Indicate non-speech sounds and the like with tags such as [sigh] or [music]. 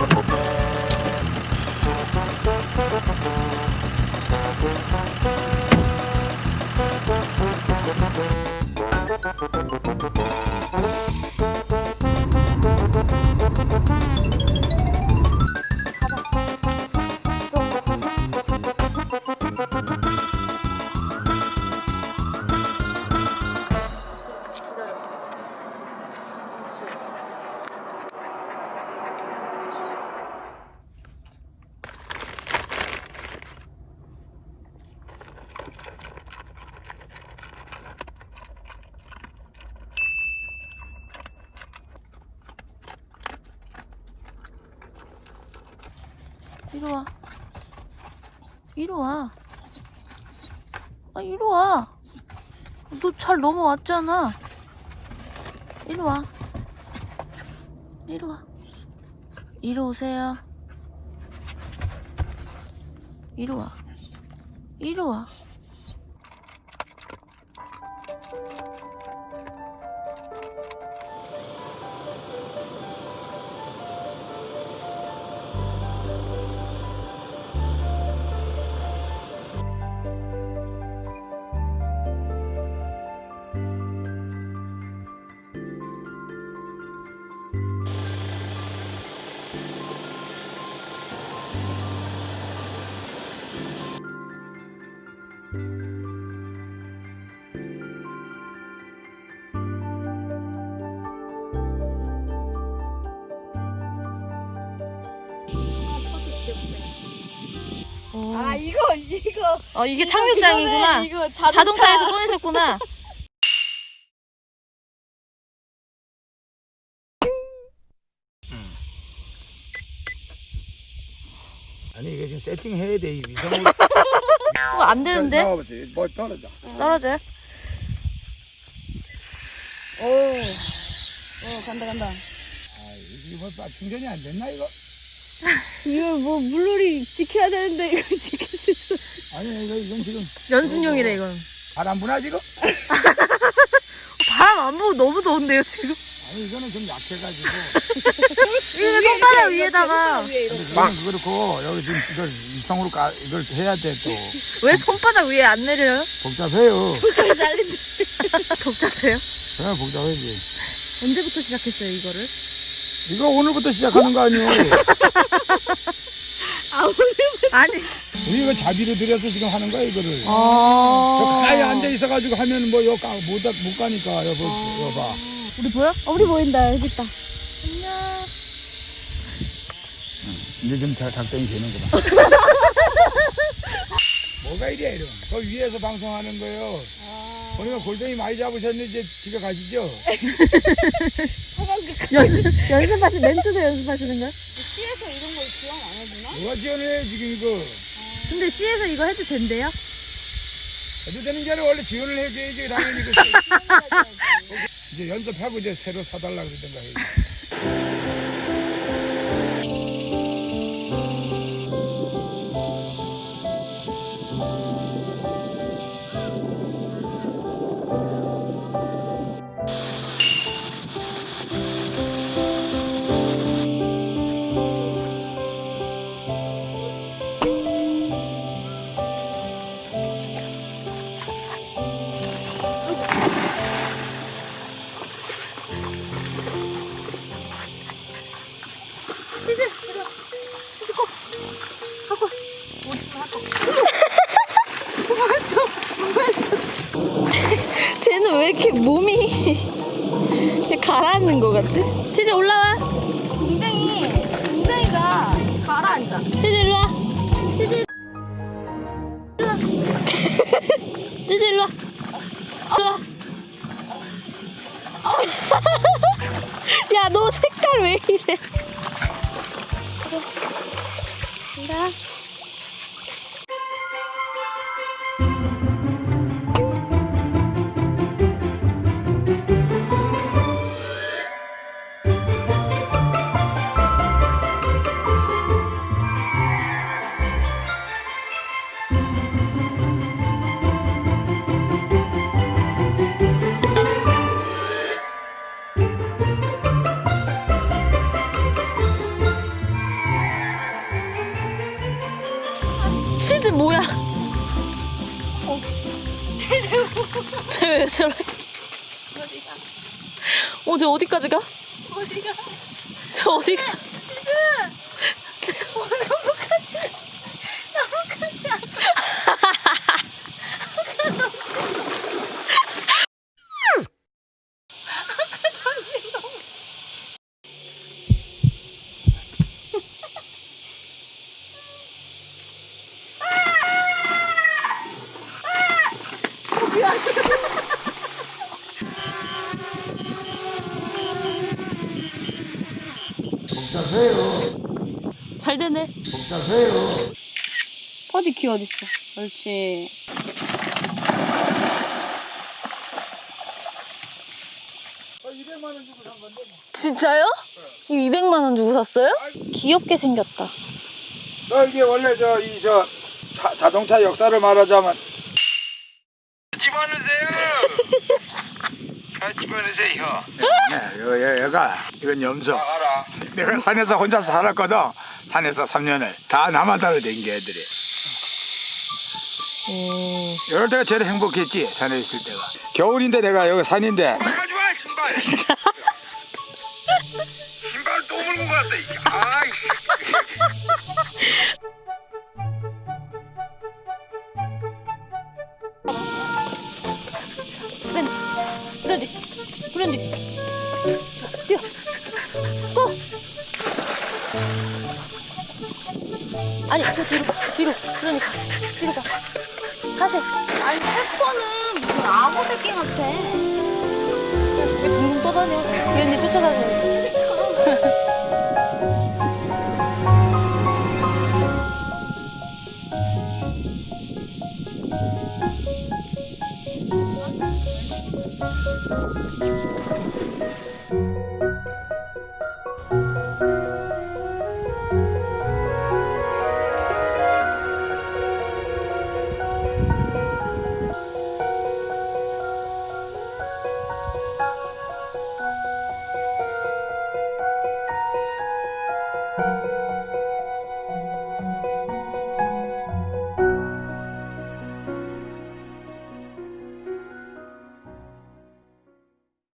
Thank 이리 와. 이리 와. 아, 이리 와. 너 잘 넘어왔잖아. 이리 와. 이리 와. 이리 오세요. 이리 와. 이리 와. 아 이거 이거 어, 이게 이거 착륙장이구나. 그거네, 이거 자동차. 자동차에서 꺼내셨구나. [laughs] 아니 이게 지금 세팅해야 돼 이 위성으로 [laughs] 어, 안 되는데? 나와보세요 뭐 떨어져 떨어져요? 오. 어 간다 간다. 아 이거 뭐 충전이 안 됐나 이거 [laughs] 이거 뭐 물놀이 지켜야 되는데 이거 [laughs] 지킬 수 있어. 아니 이거 이건 지금 연습용이래, 이건. 바람 부나 지금 바람 안 보고 너무 더운데요, 지금? 아니 이거는 좀 약해가지고 [laughs] 이거 손바닥 위에다가. 근데 이거는 그렇고 여기 지금 이걸 위성으로 까 이걸 해야 돼또 왜 손바닥 위에 안 내려요? 복잡해요 손가락 잘린다. [laughs] 복잡해요? 그래 복잡하지 언제부터 시작했어요, 이거를? 이거 오늘부터 시작하는 거 아니에요 [laughs] 아 오늘 아니. 우리 이거 자비로 들여서 지금 하는 거야 이거를 아. 가만히 앉아 있어가지고 하면 뭐 여기 못, 가- 못 가니까 여보 여봐 우리 보여? 어, 우리 보인다 여기 있다. 안녕. 이제 좀 잘 작동이 되는구나 [laughs] 뭐가 이래 이런 그 위에서 방송하는 거요 아. 보니까 골뱅이 많이 잡으셨는데 이제 집에 가시죠 연습, 연습하시, [laughs] 멘트도 연습하시는 거야? 시에서 이런 걸 지원 안 해주나? 누가 지원해 지금 이거 근데 시에서 이거 해도 된대요? 해도 되는 게 아니라 원래 지원을 해줘야지 당연히 [laughs] 그 이제 연습하고 이제 새로 사달라 그러던가 치즈 일로 와. 치즈 일로 와. 일로 와. [laughs] 야, 너 색깔 왜 이래? 간다. 뭐야? 쟤왜 저래? 어제 어디까지 가? 어디가? 저 어디 가? 쟤 나뭇가지 나뭇가지 안 잘 되네. 퍼디 키 어딨어? 옳지. 진짜요? 이 200만 원 주고 샀어요? 귀엽게 생겼다. 너 이게 원래 저 이 저 자동차 역사를 말하자면 집어넣으세요. 아, 집어넣으세요. 네, 여, 여, 여가 이건 염소. 알아. 내가 산에서 혼자서 살았거든. 산에서 3년을 다 따라 댕겨 애들이. 이럴 때가 제일 행복했지 산에 있을 때가. 겨울인데 내가 여기 산인데. 가져와 신발. [laughs] 신발 또 물고 갔다 이게. 아이. 브랜디, 브랜디. 아니 저 뒤로 뒤로. 그러니까 뒤로 가. 가세. 아니 페퍼는 무슨 아무 새끼 같아. 그냥 저게 둥둥 떠다녀. 그랬니 쫓아다니면서. 그러니까.